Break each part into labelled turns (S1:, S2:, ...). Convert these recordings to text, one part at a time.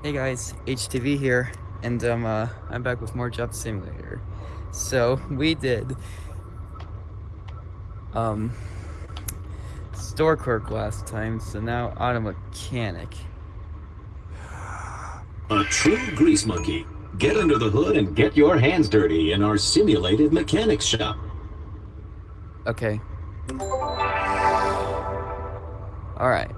S1: Hey guys, HTV here, and um, uh, I'm back with more Job Simulator. So, we did, um, store clerk last time, so now auto mechanic.
S2: A true grease monkey. Get under the hood and get your hands dirty in our simulated mechanics shop.
S1: Okay. Alright.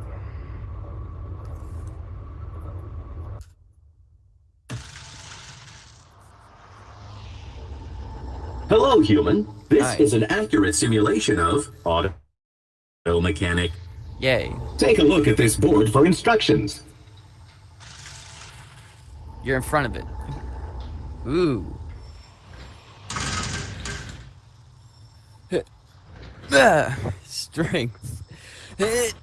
S2: Hello, human. This
S1: Hi.
S2: is an accurate simulation of auto mechanic.
S1: Yay.
S2: Take a look at this board for instructions.
S1: You're in front of it. Ooh. Ah, Strength.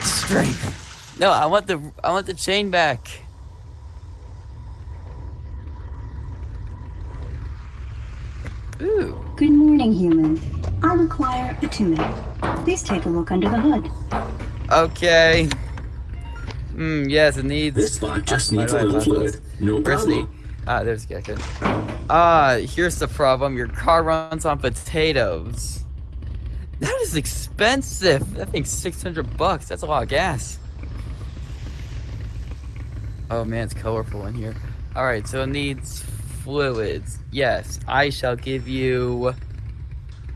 S1: Strength. No, I want the I want the chain back. Ooh.
S3: Good human. I require a tuning. Please take a look under the hood.
S1: Okay. Hmm, yes, it needs
S2: This spot just
S1: Why
S2: needs a little
S1: love
S2: fluid.
S1: those?
S2: No
S1: Where's the-
S2: problem.
S1: Ah, there's Gecko. Ah, here's the problem. Your car runs on potatoes. That is expensive. That thing's 600 bucks. That's a lot of gas. Oh man, it's colorful in here. Alright, so it needs fluids. Yes, I shall give you...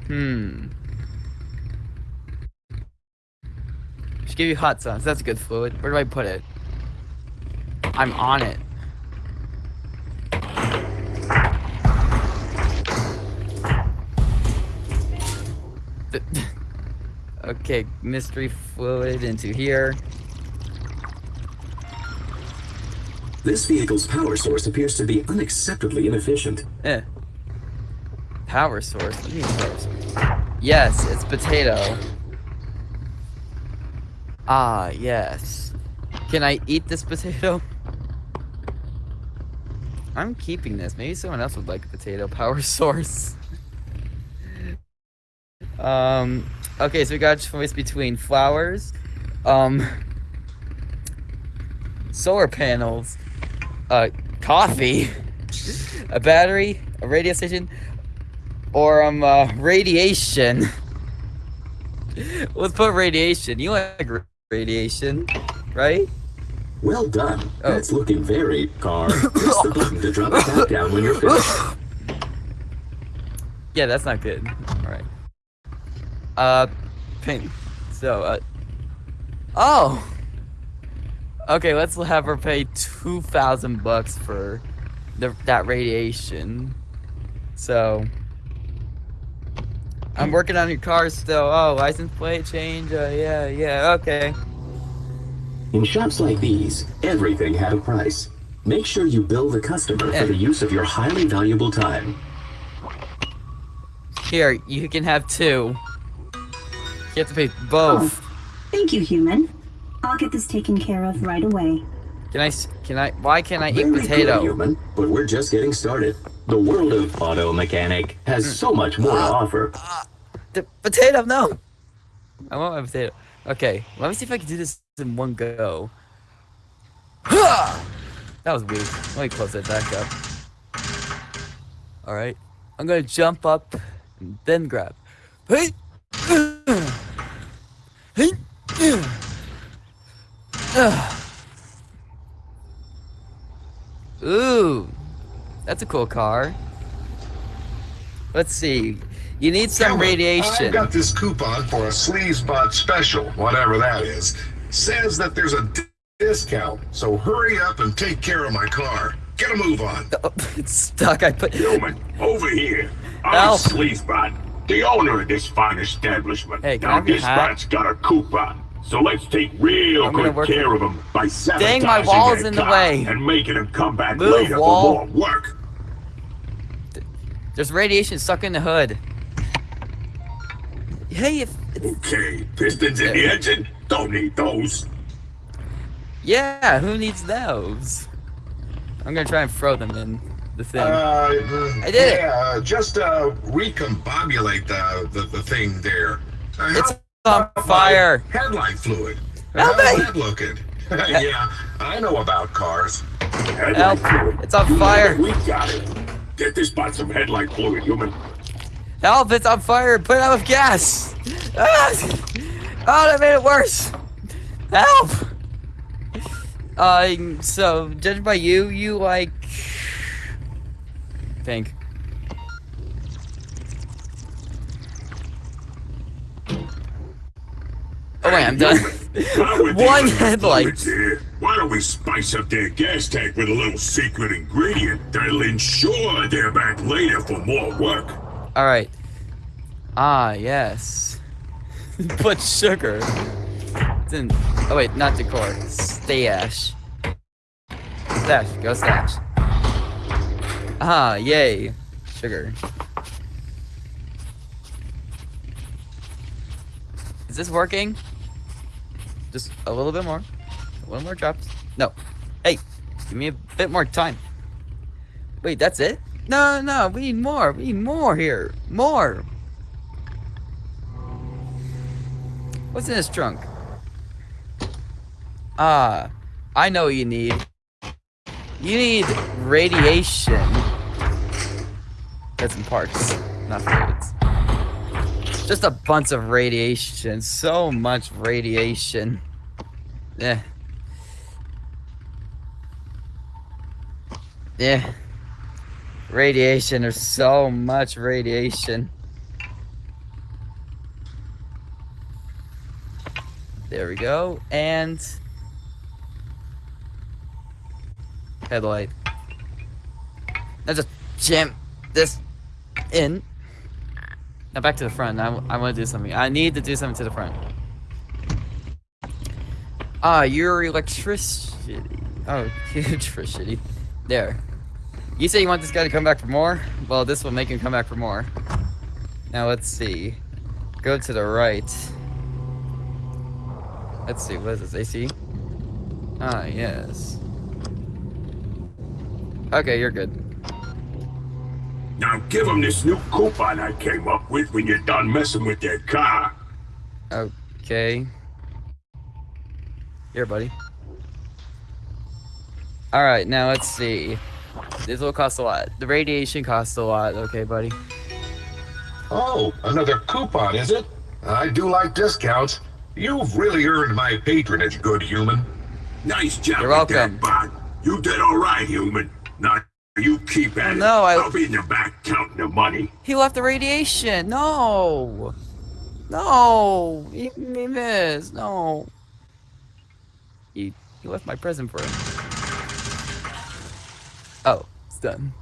S1: Hmm. Should give you hot sauce. That's a good fluid. Where do I put it? I'm on it. okay, mystery fluid into here.
S2: This vehicle's power source appears to be unacceptably inefficient.
S1: Eh. Power source. What do you mean power source? Yes, it's potato. Ah, yes. Can I eat this potato? I'm keeping this. Maybe someone else would like a potato power source. um, okay, so we got a choice between flowers, um, solar panels, uh, coffee, a battery, a radio station, or um, uh, radiation. Let's put radiation. You like radiation, right?
S2: Well done.
S1: Oh.
S2: That's looking very car. Press the button to drop it back down when you're finished.
S1: Yeah, that's not good. Alright. Uh, pink. So, uh. Oh! Okay, let's have her pay 2,000 bucks for the, that radiation. So. I'm working on your car still. Oh, license plate change. Uh, yeah, yeah, okay.
S2: In shops like these, everything had a price. Make sure you bill the customer
S1: Eh.
S2: for the use of your highly valuable time.
S1: Here, you can have two. You have to pay both.
S3: Thank you, human. I'll get this taken care of right away.
S1: Can I? Can I? Why can't I eat
S2: Very good,
S1: potato?
S2: human, but we're just getting started. The world of auto mechanic has hmm. so much more to offer.
S1: The potato, no! I want my potato. Okay, let me see if I can do this in one go. That was weak. Let me close that back up. Alright. I'm gonna jump up and then grab. Hey! Hey! Ooh, that's a cool car. Let's see. You need some radiation.
S4: I got this coupon for a Sleazebot special, whatever that is. Says that there's a discount, so hurry up and take care of my car. Get a move on.
S1: Oh, it's stuck. I put.
S5: Human, over here. I'm
S1: Help.
S5: Sleazebot, the owner of this fine establishment.
S1: Hey,
S5: now this bot's got a coupon. So let's take real
S1: I'm
S5: good
S1: work
S5: care
S1: it.
S5: of him by
S1: Dang,
S5: sabotaging
S1: my wall's
S5: their
S1: in the way.
S5: and making him come back
S1: Move,
S5: later
S1: wall.
S5: for more work.
S1: There's radiation stuck in the hood. Hey, if
S5: Okay, pistons in the engine? Don't need those.
S1: yeah, who needs those? I'm gonna try and throw them in the thing.
S4: Uh,
S1: I did it.
S4: Yeah, uh, just uh, recombobulate the, the, the thing there. Uh,
S1: it's
S4: how
S1: on fire.
S4: Headlight fluid.
S1: Help me.
S4: looking? yeah, I know about cars.
S5: Headlight
S1: Help.
S5: fluid.
S1: It's on fire.
S5: We got it. Get this spot some headlight fluid, human.
S1: Help! It's on fire! Put it out with gas! Ah! Oh, that made it worse! Help! Uh, so, judged by you, you like... Pink. Oh wait, I'm done. One headlight.
S5: Here, why don't we spice up their gas tank with a little secret ingredient that'll ensure they're back later for more work?
S1: Alright. Ah, yes. Put sugar. It's in... Oh wait, not decor. Stash. Stash. Go stash. Ah, yay. Sugar. Is this working? Just a little bit more. Little more drops. No. Hey, give me a bit more time. Wait, that's it? No, no, we need more. We need more here. More. What's in this trunk? Ah, I know what you need. You need radiation. That's in parts, not fluids. Just a bunch of radiation. So much radiation. Yeah. Yeah. Radiation, there's so much radiation. There we go, and headlight. Now just jam this in. Now back to the front. I, I want to do something. I need to do something to the front. Ah, your electricity. Oh, electricity. There. You say you want this guy to come back for more? Well, this will make him come back for more. Now let's see. Go to the right. Let's see, what is this, AC? Ah, yes. Okay, you're good.
S5: Now give them this new coupon I came up with when you're done messing with their car.
S1: Okay. Here, buddy. Alright, now let's see. This will cost a lot. The radiation costs a lot, okay, buddy?
S4: Oh, another coupon, is it? I do like discounts. You've really earned my patronage, good human.
S5: Nice job
S1: You're
S5: with
S1: welcome.
S5: that, Bond. You did all right, human. Now you keep at it.
S1: No, I-
S5: I'll be in the back counting the money.
S1: He left the radiation! No! No! He, he missed! No! He, he left my present for him. Oh, it's done.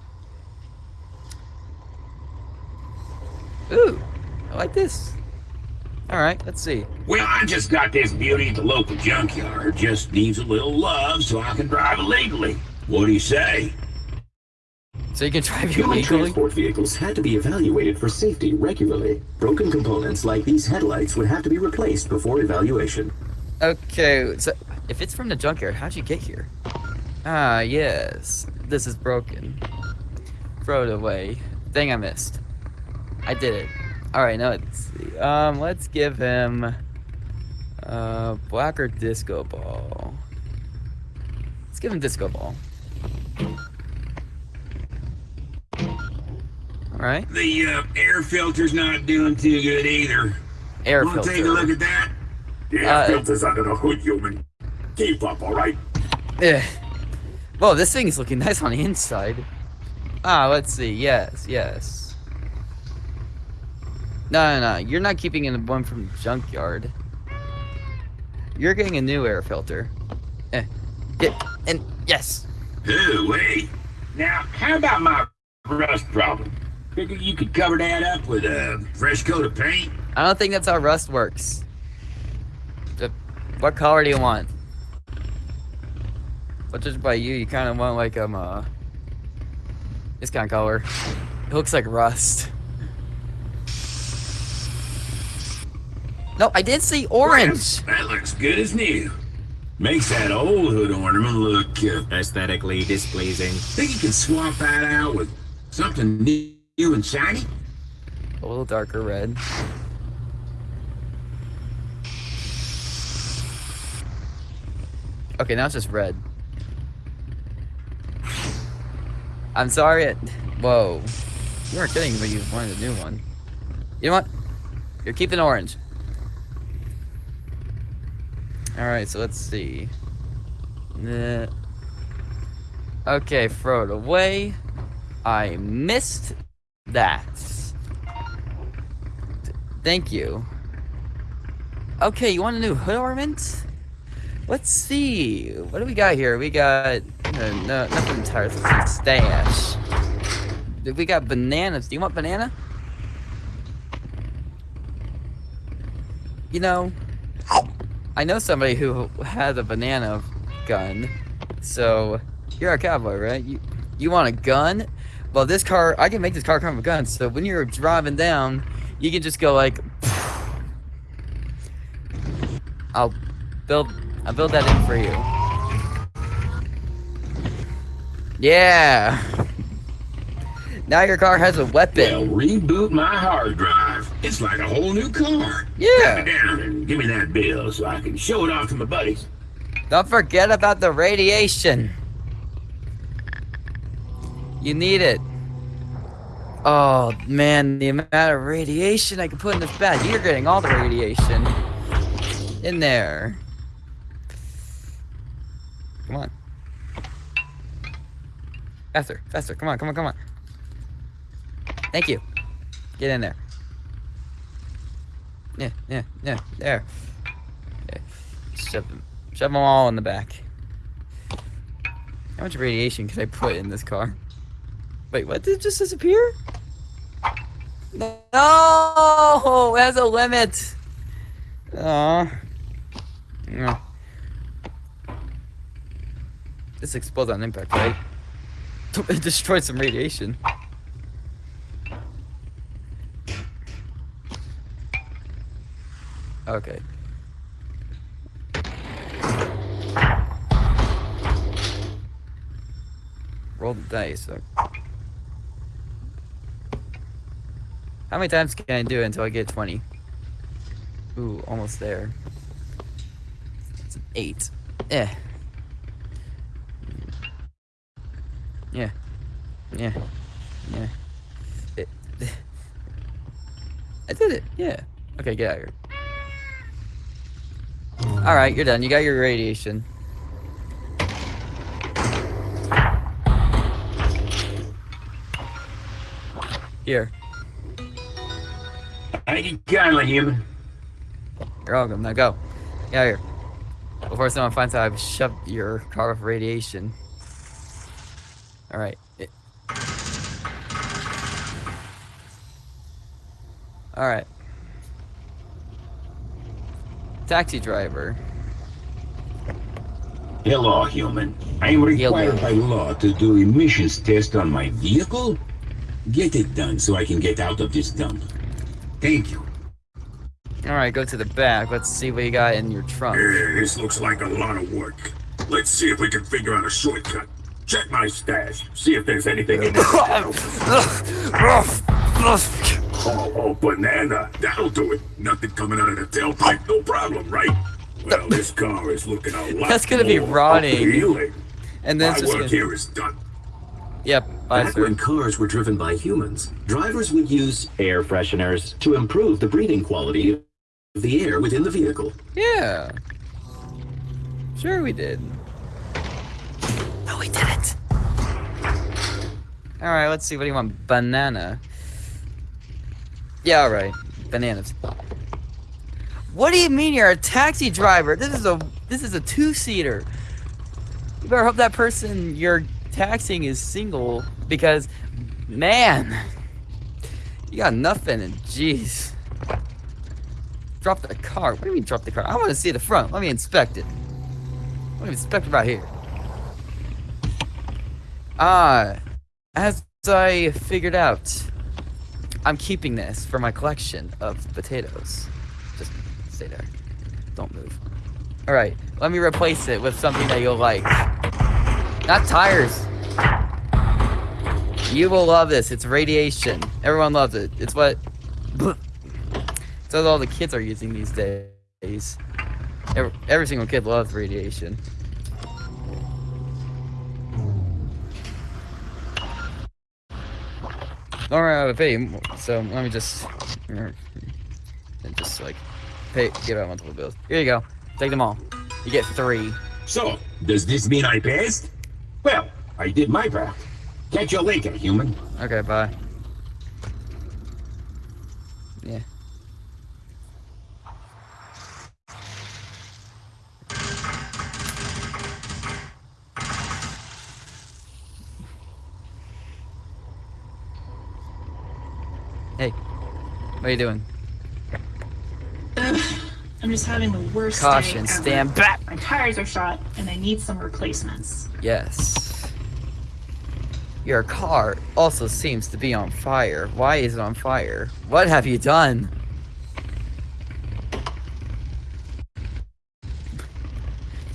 S1: Ooh, I like this. Alright, let's see.
S5: Well, I just got this beauty at the local junkyard. Just needs a little love so I can drive it legally. What do you say?
S1: So you can drive you
S2: Human
S1: legally?
S2: transport vehicles had to be evaluated for safety regularly. Broken components like these headlights would have to be replaced before evaluation.
S1: Okay, so if it's from the junkyard, how'd you get here? Ah, yes. This is broken. Throw it away. Thing I missed. I did it. Alright, now let's see. Um, let's give him uh black or disco ball. Let's give him disco ball. Alright.
S5: The uh, air filter's not doing too good either.
S1: Air
S5: Want to take a look at that? The air
S1: Uh,
S5: filter's under the hood, human. Keep up, all right?
S1: Yeah. Well, this thing is looking nice on the inside. Ah, let's see. Yes, yes. No, no, no. You're not keeping in the one from the junkyard. You're getting a new air filter. Eh. Get and yes.
S5: Oh, wait. Now, how about my rust problem? Figure you could cover that up with a fresh coat of paint?
S1: I don't think that's how rust works. What color do you want? But just by you, you kind of want like um uh this kind of color. It looks like rust. No, I did see orange.
S5: That looks good as new. Makes that old hood ornament look uh,
S6: aesthetically displeasing.
S5: Think you can swap that out with something new and shiny?
S1: A little darker red. Okay, now it's just red. I'm sorry. It, whoa. You weren't kidding when you wanted a new one. You know what? You're keeping orange. Alright, so let's see. Okay, throw it away. I missed that. Thank you. Okay, you want a new hood ornament? Let's see. What do we got here? We got no, no nothing entirely stash. We got bananas. Do you want banana? You know, I know somebody who has a banana gun. So you're a cowboy, right? You you want a gun? Well, this car I can make this car come with guns. So when you're driving down, you can just go like. I'll build. I'll build that in for you. Yeah. Now your car has a weapon.
S5: Well, reboot my hard drive. It's like a whole new car.
S1: Yeah.
S5: Cut down and give me that bill so I can show it off to my buddies.
S1: Don't forget about the radiation. You need it. Oh man, the amount of radiation I can put in this bag. You're getting all the radiation in there. Come on. Faster, faster. Come on, come on, come on. Thank you. Get in there. Yeah, yeah, yeah. There. Okay. Shove them. Shove them all in the back. How much radiation can I put in this car? Wait, what? Did it just disappear? No! Has a limit! Aw. No. This explodes on impact, right? It destroyed some radiation. Okay. Roll the dice. so- How many times can I do it until I get 20? Ooh, almost there. It's an 8. Eh. Yeah. Yeah. Yeah. It, I did it. Yeah. Okay, get out of here. Alright, you're done. You got your radiation. Here.
S5: Thank you kindly, human.
S1: You're welcome. Now go. Get out of here. Before someone finds out I've shoved your car with radiation. Alright. Alright. Taxi driver.
S5: Hello, human. I'm required
S1: Hello.
S5: by law to do emissions test on my vehicle. Get it done so I can get out of this dump. Thank you.
S1: Alright, go to the back. Let's see what you got in your trunk.
S5: Eh, this looks like a lot of work. Let's see if we can figure out a shortcut. Check my stash. See if there's anything in there. Oh, oh, banana. That'll do it. Nothing coming out of the tailpipe. No problem, right? Well, this car is looking a lot
S1: That's gonna be rotting.
S5: appealing.
S1: And then
S5: My
S1: just
S5: work
S1: gonna...
S5: here is done.
S1: Yep, bye,
S2: Back
S1: sir.
S2: when cars were driven by humans, drivers would use air fresheners to improve the breathing quality of the air within the vehicle.
S1: Yeah. Sure we did. No, we didn't. Alright, let's see. What do you want? Banana. Yeah, alright. Bananas. What do you mean you're a taxi driver? This is a this is a two-seater. You better hope that person you're taxiing is single because man, you got nothing and jeez. Drop the car. What do you mean drop the car? I want to see the front. Let me inspect it. Let me inspect it right here. Ah, as I figured out, I'm keeping this for my collection of potatoes. Just stay there. Don't move. All right, let me replace it with something that you'll like. Not tires. You will love this. It's radiation. Everyone loves it. It's what... It's what all the kids are using these days. Every, every single kid loves radiation. Don't run out of so let me just... And just, like, pay, give out multiple bills. Here you go. Take them all. You get three.
S5: So, does this mean I passed?
S2: Well, I did my part. Catch you later, human.
S1: Okay, bye. Yeah. Hey, what are you doing?
S7: I'm just having the worst
S1: Caution,
S7: day ever.
S1: stand back!
S7: My tires are shot, and I need some replacements.
S1: Yes. Your car also seems to be on fire. Why is it on fire? What have you done?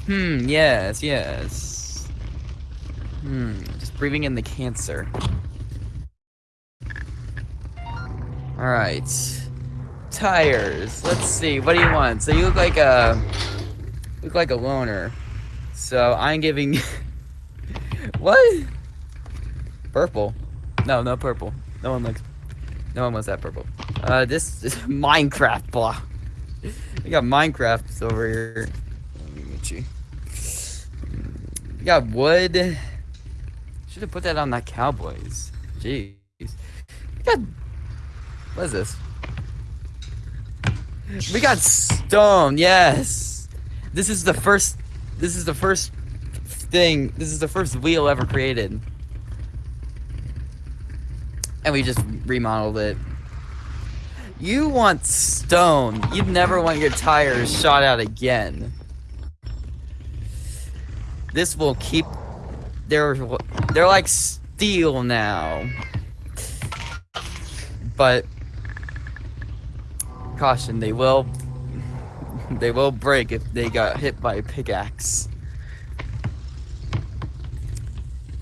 S1: Hmm, yes, yes. Hmm, just breathing in the cancer. Alright. Tires. Let's see, what do you want? So you look like a... Look like a loner. So I'm giving... what? Purple. No, no purple. No one likes... No one wants that purple. Uh, this is Minecraft blah. We got Minecraft over here. We got wood. Should have put that on that Cowboys. Jeez. We got. What is this? We got stone. Yes. This is the first. This is the first thing. This is the first wheel ever created. And we just remodeled it. You want stone. You'd never want your tires shot out again. This will keep. They're they're like steel now. But caution, they will they will break if they got hit by a pickaxe.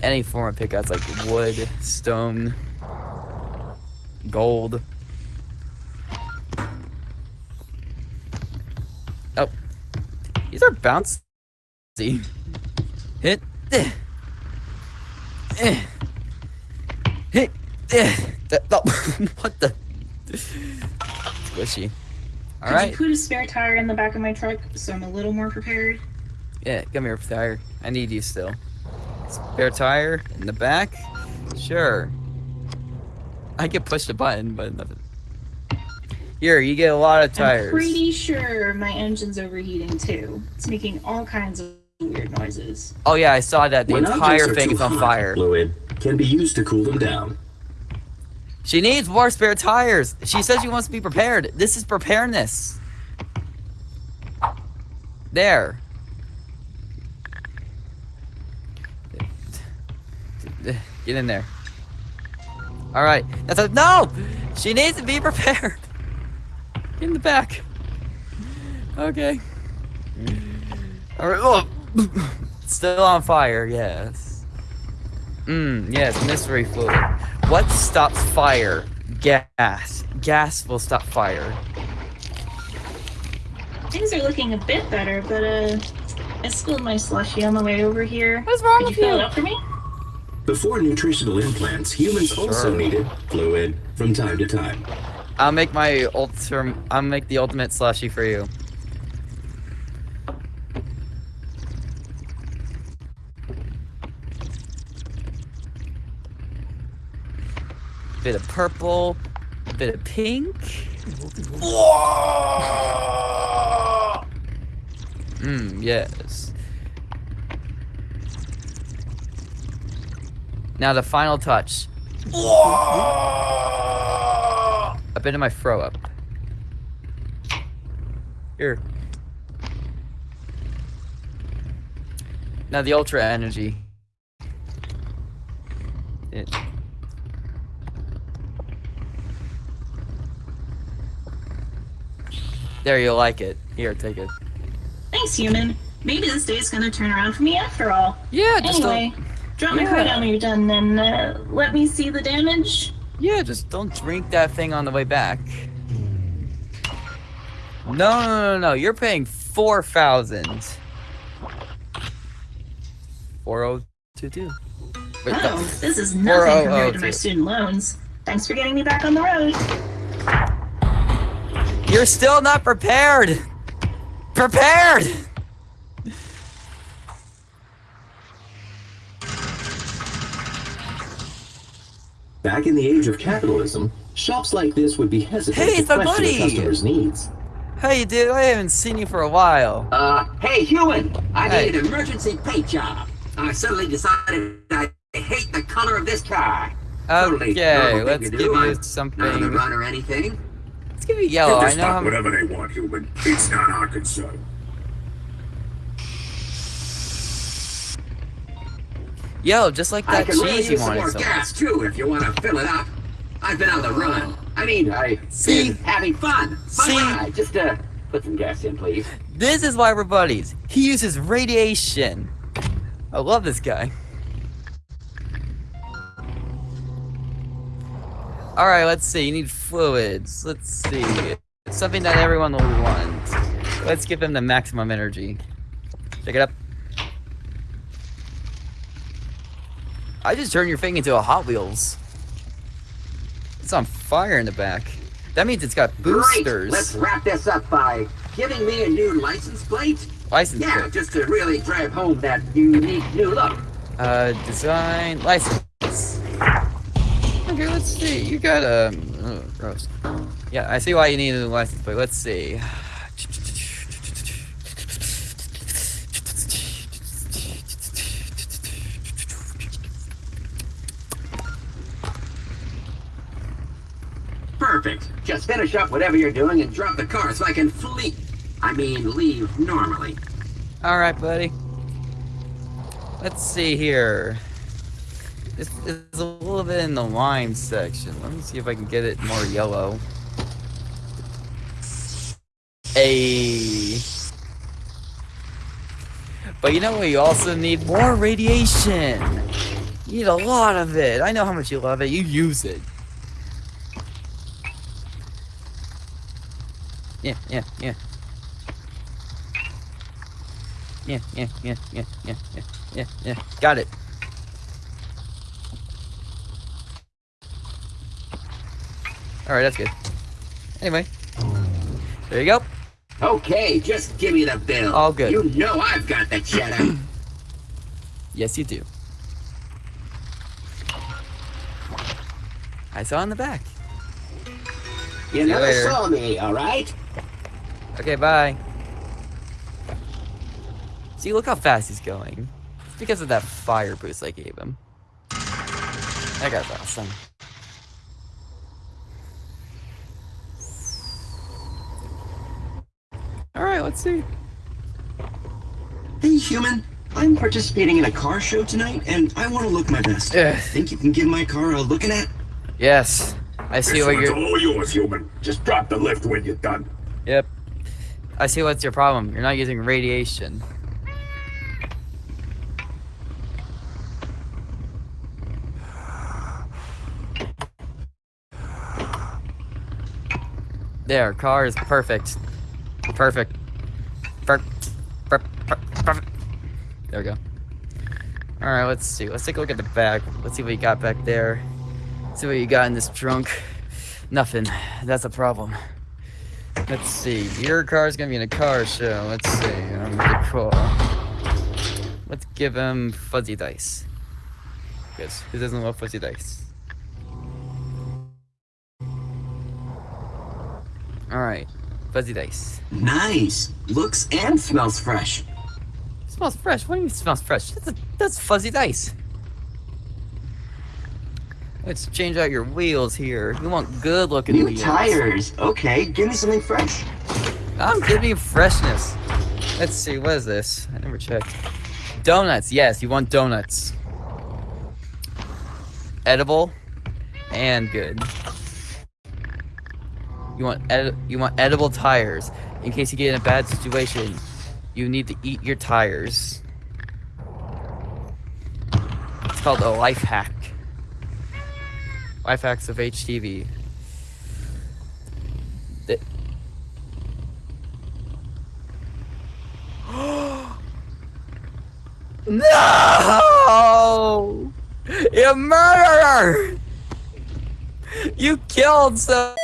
S1: Any form of pickaxe like wood, stone, gold. Oh. These are bouncy. Hit. Eh. Hit. Eh. What the? Squishy.
S7: Could
S1: Alright.
S7: you put a spare tire in the back of my truck so I'm a little more prepared?
S1: Yeah, come here, tire. I need you still. Spare tire in the back? Sure. I can push the button, but nothing. Here, you get a lot of tires.
S7: I'm pretty sure my engine's overheating too. It's making all kinds of weird noises.
S1: Oh yeah, I saw that. The
S2: When
S1: entire thing is on
S2: hot,
S1: fire.
S2: Fluid can be used to cool them down.
S1: She needs more spare tires. She says she wants to be prepared. This is preparedness. There. Get in there. All right. That's a no. She needs to be prepared. In the back. Okay. All right. Oh. Still on fire. Yes. Mmm. Yes. Mystery fluid. What stops fire? Gas. Gas will stop fire.
S7: Things are looking a bit better, but uh, I spilled my slushy on the way over here.
S1: What's wrong
S7: Could you
S1: with
S7: fill
S1: you?
S7: it up for me?
S2: Before nutritional implants, humans also needed fluid from time to time.
S1: I'll make my ultim. I'll make the ultimate slushy for you. Bit of purple, a bit of pink. Mmm, yes. Now the final touch. A bit of my throw up. Here. Now the ultra energy. It. There, you'll like it. Here, take it.
S7: Thanks, human. Maybe this day's gonna turn around for me after all.
S1: Yeah, just
S7: Anyway, drop my
S1: Yeah.
S7: car down when you're done, then uh, let me see the damage.
S1: Yeah, just don't drink that thing on the way back. No, no, no, no. You're paying four thousand. Four oh two two.
S7: Oh,
S1: the-
S7: this is nothing compared to my student loans. Thanks for getting me back on the road.
S1: You're still not prepared. Prepared.
S8: Back in the age of capitalism, shops like this would be hesitant
S1: Hey,
S8: to question a
S1: buddy!
S8: customer's needs.
S1: Hey, dude, I haven't seen you for a while.
S2: Uh, hey, human! I
S1: Hey.
S2: need an emergency paint job. I suddenly decided I hate the color of this car.
S1: Okay,
S2: thing
S1: let's give you
S2: I'm Not
S1: something.
S2: run or anything.
S1: Let's give you yellow.
S5: Give
S1: I
S5: this
S1: know.
S5: lot whatever they want, human. It's not our concern.
S1: Yo, just like
S2: I
S1: that
S2: can really
S1: cheese you
S2: use some
S1: wanted
S2: more
S1: so
S2: gas too if you want to fill it up. I've been on the run. I mean, I've
S1: See?
S2: having fun. Fun
S1: See?
S2: ride. Just uh, put some gas in, please.
S1: This is why we're buddies. He uses radiation. I love this guy. Alright, let's see. You need fluids. Let's see. It's something that everyone will want. Let's give them the maximum energy. Check it up. I just turned your thing into a Hot Wheels. It's on fire in the back. That means it's got boosters. Great.
S2: Let's wrap this up by giving me a new license plate.
S1: License
S2: Yeah,
S1: plate.
S2: just to really drive home that unique new look.
S1: Uh, design, license. Let's see. You got a. Oh, gross. Yeah, I see why you need a license plate. Let's see.
S2: Perfect. Just finish up whatever you're doing and drop the car so I can flee. I mean, leave normally.
S1: All right, buddy. Let's see here. This is a little bit in the lime section. Let me see if I can get it more yellow. A. But you know what? You also need more radiation. You need a lot of it. I know how much you love it. You use it. Yeah, yeah, yeah. Yeah, yeah, yeah, yeah, yeah, yeah, yeah, yeah. Got it. Alright, that's good. Anyway. There you go.
S2: Okay, just give me the bill.
S1: All good.
S2: You know I've got the cheddar.
S1: Yes, you do. I saw in the back.
S2: you
S1: you
S2: never saw me, all right?
S1: Okay, bye. See, look how fast he's going. It's because of that fire boost I gave him. That guy's awesome. Alright, let's see.
S9: Hey, human. I'm participating in a car show tonight, and I want to look my best.
S1: Ugh.
S9: Think you can give my car a looking at?
S1: Yes. I see
S5: This
S1: what you're.
S5: all yours, human. Just drop the lift when you're done.
S1: Yep. I see what's your problem. You're not using radiation. There, car is perfect. Perfect. There we go. Alright, let's see. Let's take a look at the back. Let's see what you got back there. Let's See what you got in this trunk. Nothing. That's a problem. Let's see. Your car's gonna be in a car show. Let's see. Um, the call. Let's give him fuzzy dice. Yes. Who doesn't love fuzzy dice? Alright. Fuzzy dice.
S9: Nice. Looks and smells fresh.
S1: smells fresh. What do you mean smells fresh? That's, a, that's fuzzy dice. Let's change out your wheels here. You want good looking
S9: New
S1: wheels.
S9: tires. Okay, give me something fresh.
S1: I'm giving you freshness. Let's see, what is this? I never checked. Donuts, yes, you want donuts. Edible and good. You want ed you want edible tires. In case you get in a bad situation, you need to eat your tires. It's called a life hack. Life hacks of HTV. The- No! You murderer! You killed so